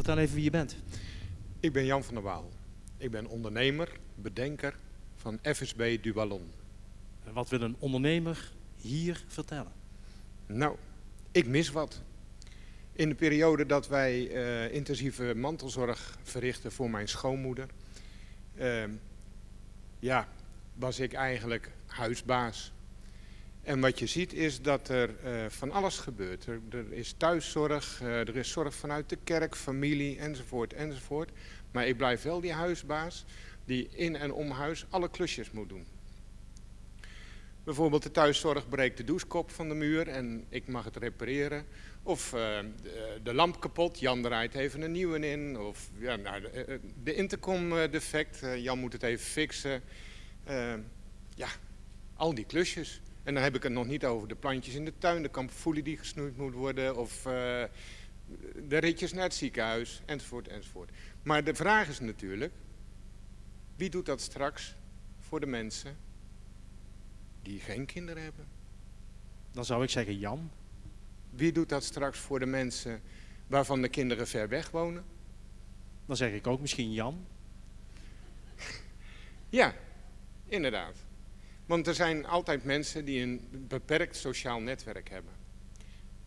Vertel even wie je bent. Ik ben Jan van der Waal. Ik ben ondernemer, bedenker van FSB du Ballon. En Wat wil een ondernemer hier vertellen? Nou, ik mis wat. In de periode dat wij eh, intensieve mantelzorg verrichten voor mijn schoonmoeder, eh, ja, was ik eigenlijk huisbaas. En wat je ziet is dat er eh, van alles gebeurt. Er, er is thuiszorg, eh, er is zorg vanuit de kerk, familie enzovoort enzovoort. Maar ik blijf wel die huisbaas die in en om huis alle klusjes moet doen. Bijvoorbeeld de thuiszorg breekt de douchekop van de muur en ik mag het repareren. Of eh, de, lamp kapot, Jan draait even een nieuwe in. Of ja, nou, de, de intercom defect, Jan moet het even fixen. Ja, al die klusjes. En dan heb ik het nog niet over de plantjes in de tuin, de kamperfoelie die gesnoeid moet worden. Of eh, de ritjes naar het ziekenhuis, enzovoort, enzovoort. Maar de vraag is natuurlijk, wie doet dat straks voor de mensen die geen kinderen hebben? Dan zou ik zeggen Jan. Wie doet dat straks voor de mensen waarvan de kinderen ver weg wonen? Dan zeg ik ook misschien Jan. Ja, inderdaad. Want er zijn altijd mensen die een beperkt sociaal netwerk hebben.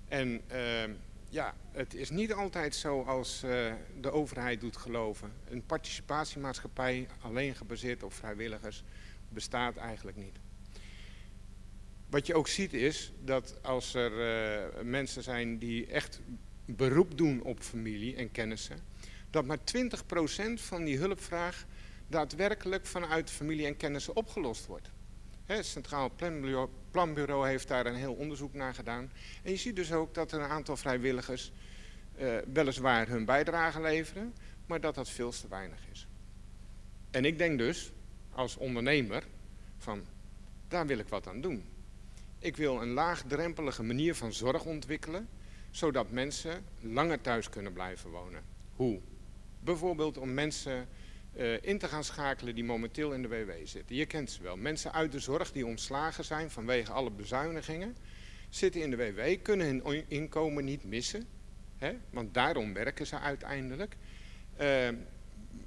En eh, ja, het is niet altijd zo als eh, de overheid doet geloven. Een participatiemaatschappij alleen gebaseerd op vrijwilligers bestaat eigenlijk niet. Wat je ook ziet is dat als er eh, mensen zijn die echt beroep doen op familie en kennissen, dat maar 20% van die hulpvraag daadwerkelijk vanuit familie en kennissen opgelost wordt. Het Centraal Planbureau, Planbureau heeft daar een heel onderzoek naar gedaan. En je ziet dus ook dat er een aantal vrijwilligers eh, weliswaar hun bijdrage leveren, maar dat dat veel te weinig is. En ik denk dus, als ondernemer, van daar wil ik wat aan doen. Ik wil een laagdrempelige manier van zorg ontwikkelen, zodat mensen langer thuis kunnen blijven wonen. Hoe? Bijvoorbeeld om mensen in te gaan schakelen die momenteel in de WW zitten. Je kent ze wel. Mensen uit de zorg die ontslagen zijn vanwege alle bezuinigingen, zitten in de WW, kunnen hun inkomen niet missen, hè? want daarom werken ze uiteindelijk. Eh,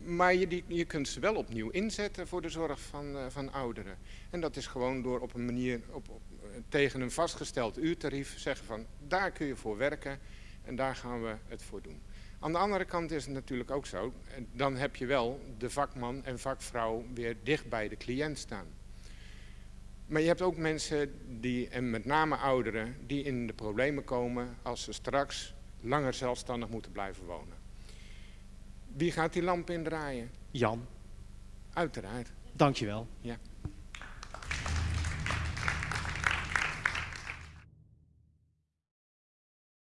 maar je, die, je kunt ze wel opnieuw inzetten voor de zorg van, eh, van ouderen. En dat is gewoon door op een manier, op, op, eh, tegen een vastgesteld uurtarief, zeggen van daar kun je voor werken en daar gaan we het voor doen. Aan de andere kant is het natuurlijk ook zo, en dan heb je wel de vakman en vakvrouw weer dicht bij de cliënt staan. Maar je hebt ook mensen die, en met name ouderen, die in de problemen komen als ze straks langer zelfstandig moeten blijven wonen. Wie gaat die lamp indraaien? Jan, Uiteraard. dankjewel. Ja.